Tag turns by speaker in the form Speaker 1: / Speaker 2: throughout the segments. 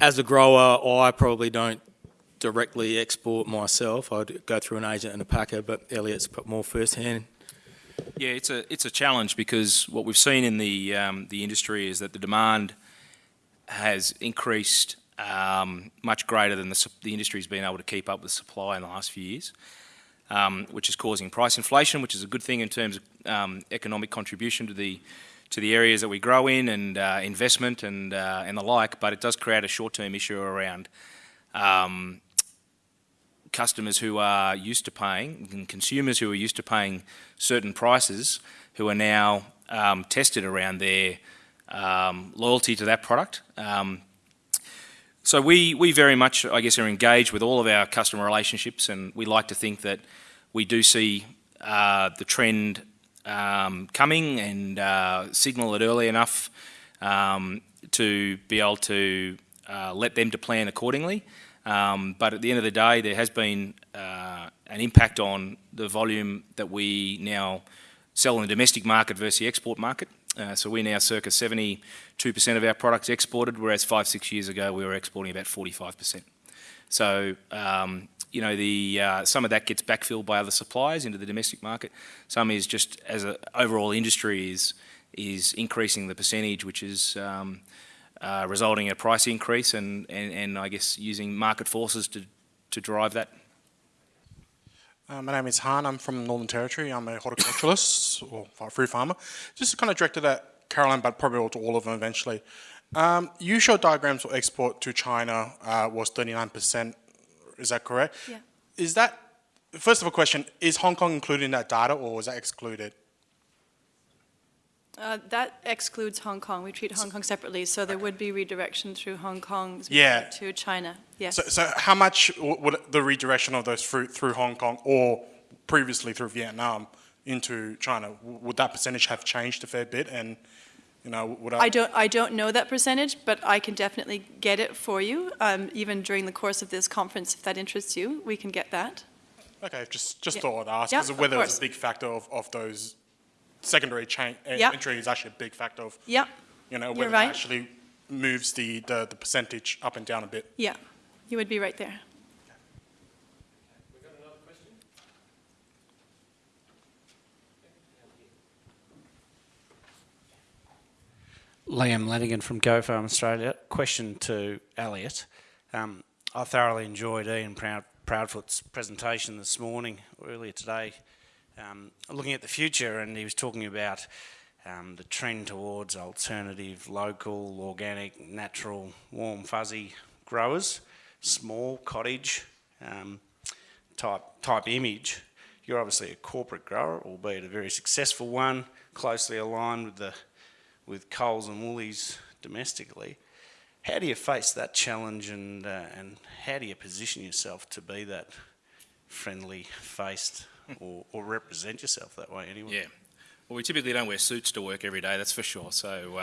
Speaker 1: as a grower, I probably don't directly export myself. I'd go through an agent and a packer, but Elliott's put more firsthand.
Speaker 2: Yeah, it's a it's a challenge because what we've seen in the um, the industry is that the demand has increased um, much greater than the, the industry's been able to keep up with supply in the last few years, um, which is causing price inflation, which is a good thing in terms of um, economic contribution to the to the areas that we grow in and uh, investment and uh, and the like. But it does create a short-term issue around um, customers who are used to paying and consumers who are used to paying certain prices who are now um, tested around their um, loyalty to that product. Um, so we, we very much, I guess, are engaged with all of our customer relationships and we like to think that we do see uh, the trend um, coming and uh, signal it early enough um, to be able to uh, let them to plan accordingly. Um, but at the end of the day, there has been uh, an impact on the volume that we now sell in the domestic market versus the export market. Uh, so we're now circa 72% of our products exported, whereas five, six years ago we were exporting about 45%. So, um, you know, the, uh, some of that gets backfilled by other suppliers into the domestic market. Some is just as an overall industry is, is increasing the percentage, which is um, uh, resulting in a price increase and, and, and I guess using market forces to, to drive that.
Speaker 3: Uh, my name is Han, I'm from Northern Territory, I'm a horticulturalist or fruit farmer. Just kind of directed at Caroline, but probably to all of them eventually. Um, you showed diagrams for export to China uh, was 39%, is that correct?
Speaker 4: Yeah.
Speaker 3: Is that, first of all question, is Hong Kong included in that data or was that excluded?
Speaker 4: Uh, that excludes Hong Kong. We treat Hong Kong separately, so there would be redirection through Hong Kong
Speaker 3: Yeah.
Speaker 4: to China. Yes.
Speaker 3: So, so how much would the redirection of those fruit through Hong Kong or previously through Vietnam into China, would that percentage have changed a fair bit? And, you know, would I...
Speaker 4: I don't, I don't know that percentage, but I can definitely get it for you, um, even during the course of this conference, if that interests you, we can get that.
Speaker 3: Okay, just, just
Speaker 4: Yeah.
Speaker 3: thought I'd ask, because
Speaker 4: of
Speaker 3: whether it's a big factor of, of those secondary chain
Speaker 4: Yeah.
Speaker 3: entry is actually a big factor of,
Speaker 4: Yeah,
Speaker 3: you know, whether
Speaker 4: right.
Speaker 3: it actually moves the, the, the percentage up and down a bit.
Speaker 4: yeah, you would be right there.
Speaker 5: Liam Lanigan from Go Farm Australia. Question to Elliot. Um, I thoroughly enjoyed Ian Proud, Proudfoot's presentation this morning, earlier today, um, looking at the future, and he was talking about um, the trend towards alternative, local, organic, natural, warm, fuzzy growers, small cottage um, type type image. You're obviously a corporate grower, albeit a very successful one, closely aligned with the with Coles and Woolies domestically. How do you face that challenge and, uh, and how do you position yourself to be that friendly faced or, or represent yourself that way anyway?
Speaker 2: Yeah. Well, we typically don't wear suits to work every day, that's for sure. So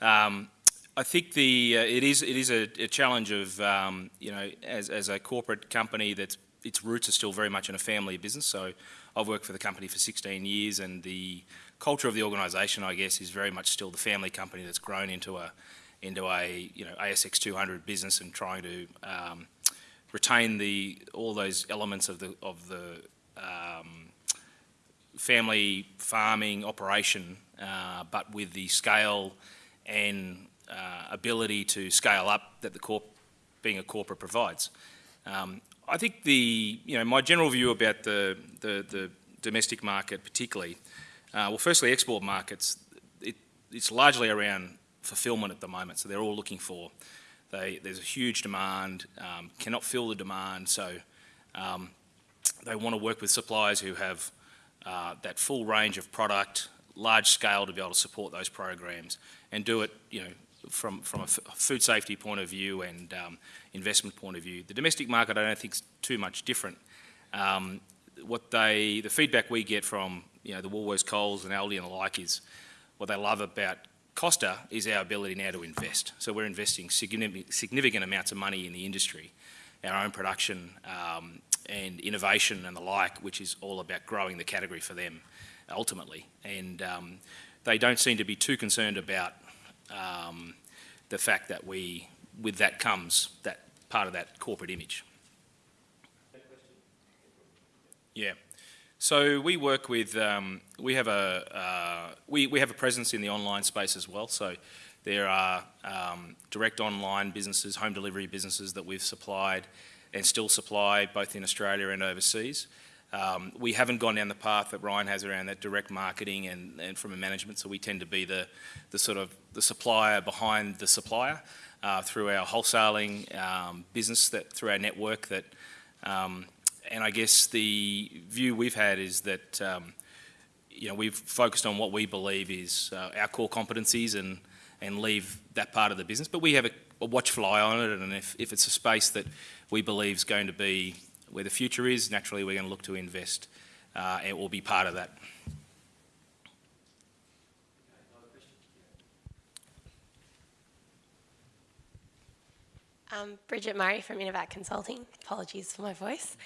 Speaker 2: uh, um, I think the uh, it is it is a, a challenge of um, you know as, as a corporate company that's its roots are still very much in a family business. So I've worked for the company for 16 years, and the culture of the organisation, I guess, is very much still the family company that's grown into a into a you know ASX 200 business and trying to um, retain the all those elements of the of the um, family farming operation, uh, but with the scale and uh, ability to scale up that the corp being a corporate provides. Um, I think the you know my general view about the the, the domestic market particularly, uh, well, firstly, export markets, it, it's largely around fulfillment at the moment. So they're all looking for, they, there's a huge demand, um, cannot fill the demand, so um, they want to work with suppliers who have uh, that full range of product, large scale to be able to support those programs and do it, you know, from, from a food safety point of view and um, investment point of view. The domestic market I don't think is too much different. Um, what they, the feedback we get from, you know, the Woolworths, Coles and Aldi and the like is what they love about Costa is our ability now to invest. So we're investing significant, significant amounts of money in the industry, our own production um, and innovation and the like, which is all about growing the category for them ultimately. And um, they don't seem to be too concerned about um, the fact that we with that comes that part of that corporate image. Yeah. So we work with, um, we have a, uh, we, we have a presence in the online space as well. So there are um, direct online businesses, home delivery businesses that we've supplied and still supply both in Australia and overseas. Um, we haven't gone down the path that Ryan has around that direct marketing and, and from a management, so we tend to be the, the sort of the supplier behind the supplier uh, through our wholesaling um, business, that through our network that um, and I guess the view we've had is that um, you know we've focused on what we believe is uh, our core competencies and and leave that part of the business. But we have a, a watchful eye on it, and if, if it's a space that we believe is going to be where the future is, naturally we're going to look to invest uh, and will be part of that.
Speaker 6: Um, Bridget Murray from Innovat Consulting. Apologies for my voice.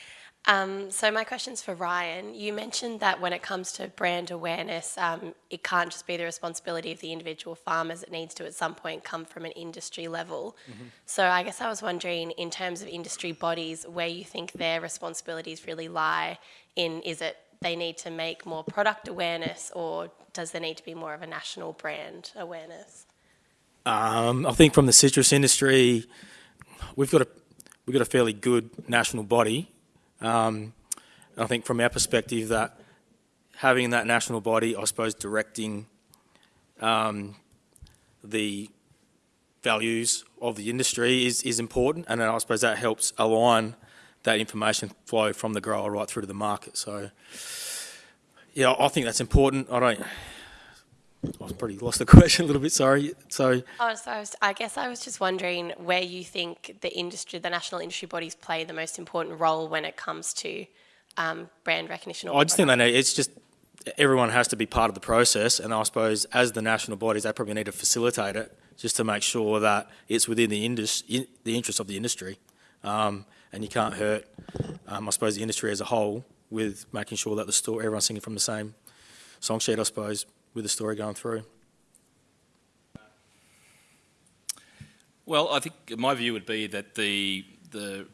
Speaker 6: Um, so my question's for Ryan. You mentioned that when it comes to brand awareness, um, it can't just be the responsibility of the individual farmers. It needs to, at some point, come from an industry level. So I guess I was wondering, in terms of industry bodies, where you think their responsibilities really lie in, is it they need to make more product awareness or does there need to be more of a national brand awareness?
Speaker 1: Um, I think from the citrus industry, we've got a we've got a fairly good national body. Um, I think from our perspective that having that national body, I suppose, directing um, the values of the industry is, is important, and I suppose that helps align that information flow from the grower right through to the market. So, yeah, I think that's important. I don't. I've pretty lost the question a little bit. Sorry. So,
Speaker 6: Oh, so I, was, I guess I was just wondering where you think the industry, the national industry bodies play the most important role when it comes to um, brand recognition. Or
Speaker 1: I just think they need, it's just everyone has to be part of the process, and I suppose as the national bodies, they probably need to facilitate it just to make sure that it's within the indus, in, the interest of the industry, um, and you can't hurt, um, I suppose, the industry as a whole with making sure that the store everyone's singing from the same song sheet, I suppose, with the story going through.
Speaker 2: Well, I think my view would be that the the,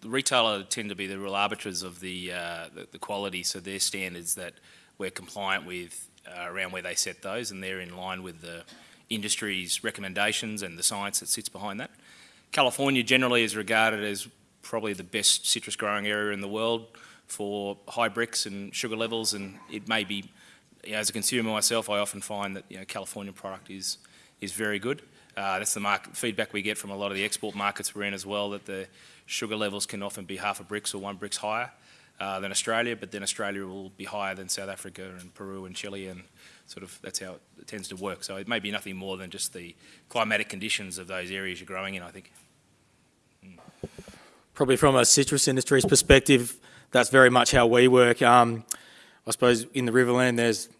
Speaker 2: the retailer tend to be the real arbiters of the, uh, the, the quality, so their standards that we're compliant with uh, around where they set those, and they're in line with the industry's recommendations and the science that sits behind that. California generally is regarded as probably the best citrus growing area in the world for high Brix and sugar levels, and it may be, you know, as a consumer myself, I often find that you know California product is is very good. Uh, that's the market feedback we get from a lot of the export markets we're in as well, that the sugar levels can often be half a Brix or one Brix higher uh, than Australia, but then Australia will be higher than South Africa and Peru and Chile, and sort of that's how it tends to work. So it may be nothing more than just the climatic conditions of those areas you're growing in, I think.
Speaker 1: Probably from a citrus industry's perspective, that's very much how we work. Um, I suppose in the Riverland, there's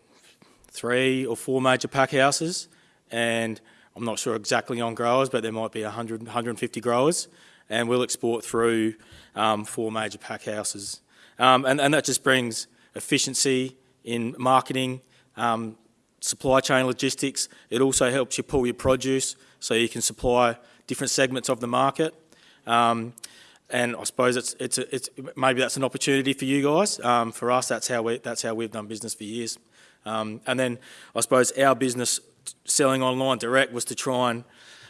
Speaker 1: three or four major pack houses, and I'm not sure exactly on growers, but there might be 100, 150 growers, and we'll export through um, four major pack houses. Um, and, and that just brings efficiency in marketing, um, supply chain logistics. It also helps you pull your produce so you can supply different segments of the market. Um, and I suppose it's, it's, a, it's maybe that's an opportunity for you guys. Um, for us, that's how, we, that's how we've done business for years. Um, and then I suppose our business selling online direct was to try and,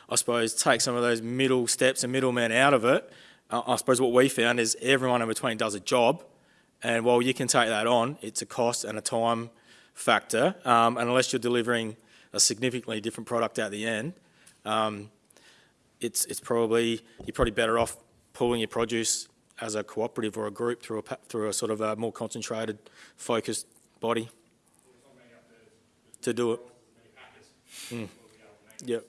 Speaker 1: I suppose, take some of those middle steps and middlemen out of it. Uh, I suppose what we found is everyone in between does a job, and while you can take that on, it's a cost and a time factor. Um, and unless you're delivering a significantly different product at the end, um, it's it's probably you're probably better off pulling your produce as a cooperative or a group through a through a sort of a more concentrated, focused body to do it. Mm. Yep.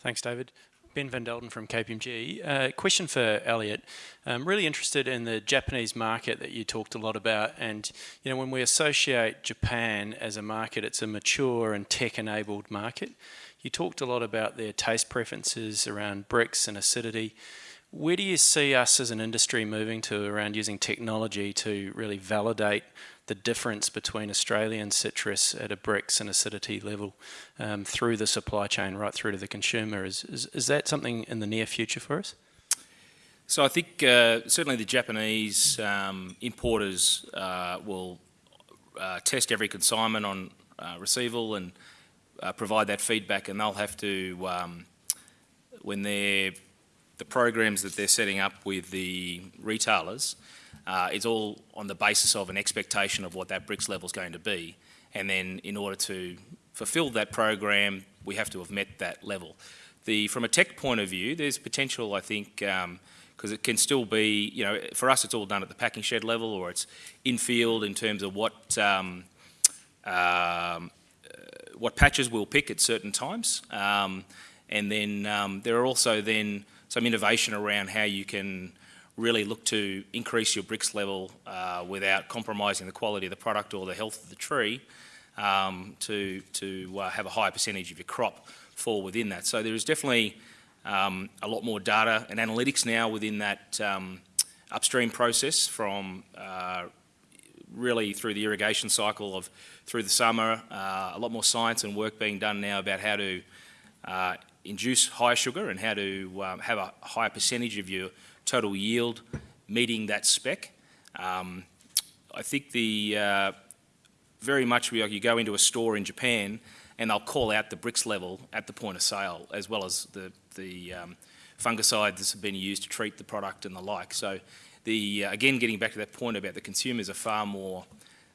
Speaker 7: Thanks, David. Ben Van Delden from KPMG. Uh, question for Elliot. I'm really interested in the Japanese market that you talked a lot about. And, you know, when we associate Japan as a market, it's a mature and tech-enabled market. You talked a lot about their taste preferences around Brix and acidity. where do you see us as an industry moving to around using technology to really validate the difference between Australian citrus at a Brix and acidity level um, through the supply chain right through to the consumer? Is, is, is that something in the near future for us?
Speaker 2: So I think uh, certainly the Japanese um, importers uh, will uh, test every consignment on uh, receival and uh, provide that feedback, and they'll have to, um, when they're the programs that they're setting up with the retailers, uh, it's all on the basis of an expectation of what that Brix level is going to be, and then in order to fulfil that program, we have to have met that level. The from a tech point of view, there's potential, I think. Um, because it can still be, you know, for us it's all done at the packing shed level or it's in field in terms of what um, um, what patches we'll pick at certain times. Um, and then um, there are also then some innovation around how you can really look to increase your Brix level uh, without compromising the quality of the product or the health of the tree um, to, to uh, have a higher percentage of your crop fall within that. So there is definitely um, a lot more data and analytics now within that um, upstream process from uh, really through the irrigation cycle of through the summer, uh, a lot more science and work being done now about how to uh, induce higher sugar and how to um, have a higher percentage of your total yield meeting that spec. Um, I think the uh, very much we, you go into a store in Japan and they'll call out the Brix level at the point of sale as well as the the um, fungicides that have been used to treat the product and the like. So the, uh, again, getting back to that point about the consumers are far more,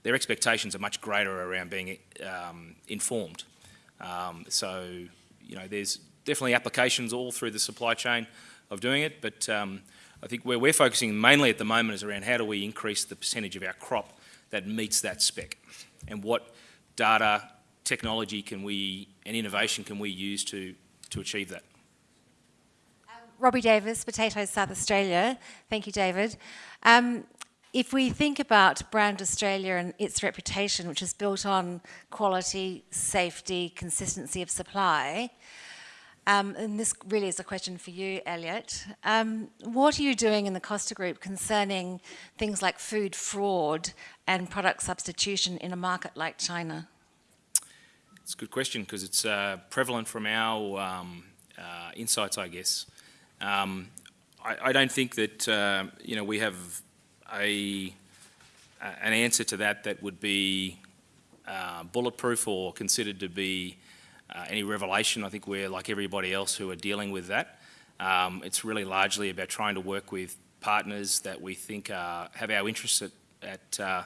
Speaker 2: their expectations are much greater around being um, informed. Um, so, you know, there's definitely applications all through the supply chain of doing it, but um, I think where we're focusing mainly at the moment is around how do we increase the percentage of our crop that meets that spec and what data, technology can we, and innovation can we use to, to achieve that.
Speaker 8: Robbie Davis, Potatoes South Australia. Thank you, David. Um, if we think about Brand Australia and its reputation, which is built on quality, safety, consistency of supply, um, and this really is a question for you, Elliot. Um, what are you doing in the Costa Group concerning things like food fraud and product substitution in a market like China?
Speaker 2: It's a good question because it's uh, prevalent from our um, uh, insights, I guess. Um, I, I, don't think that uh, you know we have a an answer to that that would be uh, bulletproof or considered to be uh, any revelation. I think we're like everybody else who are dealing with that. Um, it's really largely about trying to work with partners that we think are, have our interests at at, uh,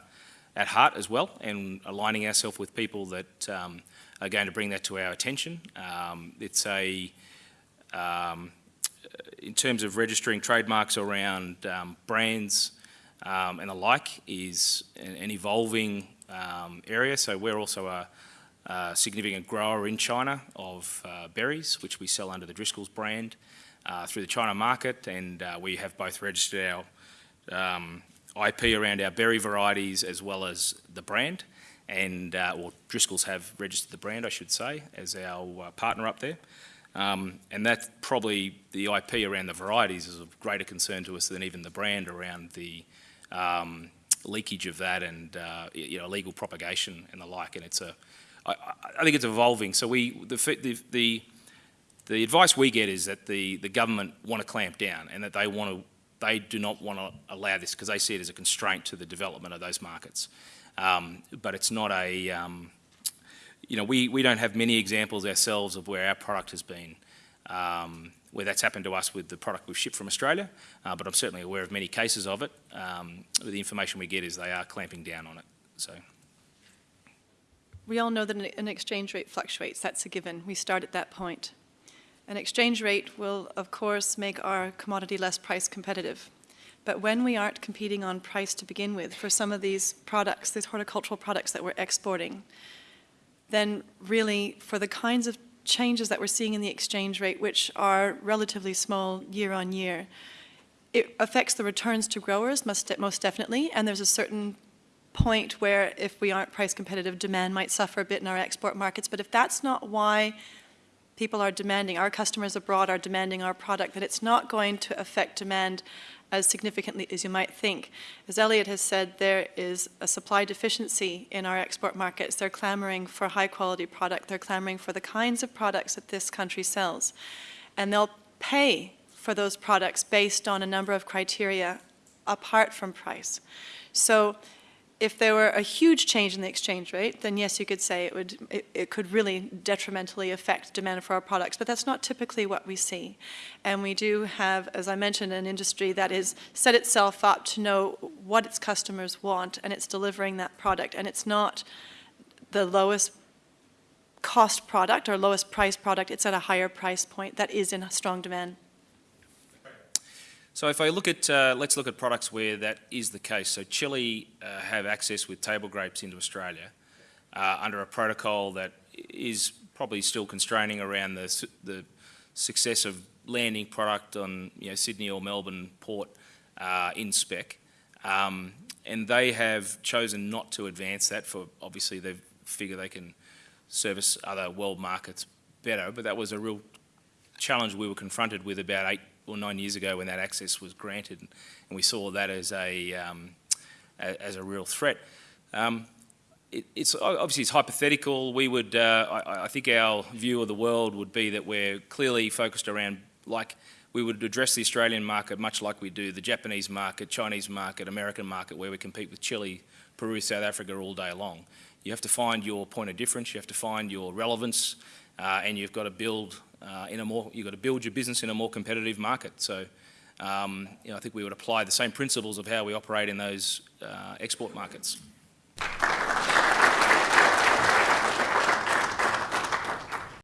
Speaker 2: at heart as well, and aligning ourselves with people that um, are going to bring that to our attention. Um, it's a um, in terms of registering trademarks around um, brands um, and the like is an, an evolving um, area. So we're also a, a, significant grower in China of uh, berries, which we sell under the Driscoll's brand uh, through the China market, and uh, we have both registered our um, IP around our berry varieties as well as the brand. And, uh, or Driscoll's have registered the brand, I should say, as our uh, partner up there. Um, and that's probably the IP around the varieties is of greater concern to us than even the brand around the um, leakage of that and uh, you know illegal propagation and the like. And it's a, I, I think it's evolving. So we the the, the the advice we get is that the, the government want to clamp down and that they want to they do not want to allow this because they see it as a constraint to the development of those markets. Um, but it's not a um, you know, we, we don't have many examples ourselves of where our product has been, um, where that's happened to us with the product we've shipped from Australia, uh, but I'm certainly aware of many cases of it. Um, the information we get is they are clamping down on it. So.
Speaker 4: We all know that an exchange rate fluctuates, that's a given. We start at that point. An exchange rate will, of course, make our commodity less price competitive. But when we aren't competing on price to begin with for some of these products, these horticultural products that we're exporting, then really for the kinds of changes that we're seeing in the exchange rate, which are relatively small year on year, it affects the returns to growers most, most definitely, and there's a certain point where if we aren't price competitive, demand might suffer a bit in our export markets. But if that's not why people are demanding, our customers abroad are demanding our product, that it's not going to affect demand as significantly as you might think. As Elliot has said, there is a supply deficiency in our export markets. They're clamoring for high quality product. They're clamoring for the kinds of products that this country sells. And they'll pay for those products based on a number of criteria apart from price. So if there were a huge change in the exchange rate, then yes, you could say it would it, it, could really detrimentally affect demand for our products. But that's not typically what we see. And we do have, as I mentioned, an industry that is set itself up to know what its customers want, and it's delivering that product. And it's not the lowest cost product or lowest price product. It's at a higher price point that is in strong demand.
Speaker 2: So if I look at, uh, let's look at products where that is the case. So Chile uh, have access with table grapes into Australia uh, under a protocol that is probably still constraining around the, the success of landing product on you know, Sydney or Melbourne port uh, in spec. Um, and they have chosen not to advance that for obviously they figure they can service other world markets better, but that was a real challenge we were confronted with about eight or nine years ago when that access was granted, and we saw that as a um, as a real threat. Um, it, it's obviously it's hypothetical. We would, uh, I, I, think, our view of the world would be that we're clearly focused around like we would address the Australian market much like we do the Japanese market, Chinese market, American market, where we compete with Chile, Peru, South Africa all day long. You have to find your point of difference. You have to find your relevance, uh, and you've got to build uh, in a more, you've got to build your business in a more competitive market. So um, you know, I think we would apply the same principles of how we operate in those uh, export markets.